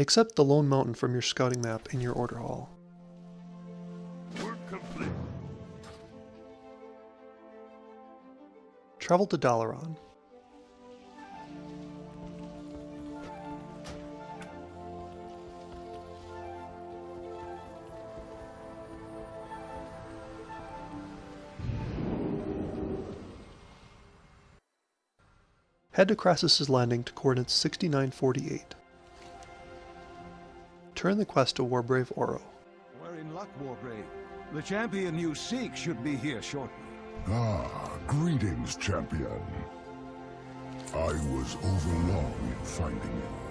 Accept the Lone Mountain from your scouting map in your order hall. Travel to Dalaran. Head to Krasus's Landing to coordinates 6948. Turn the quest to Warbrave Oro. We're in luck, Warbrave. The champion you seek should be here shortly. Ah, greetings, champion. I was overlong in finding you.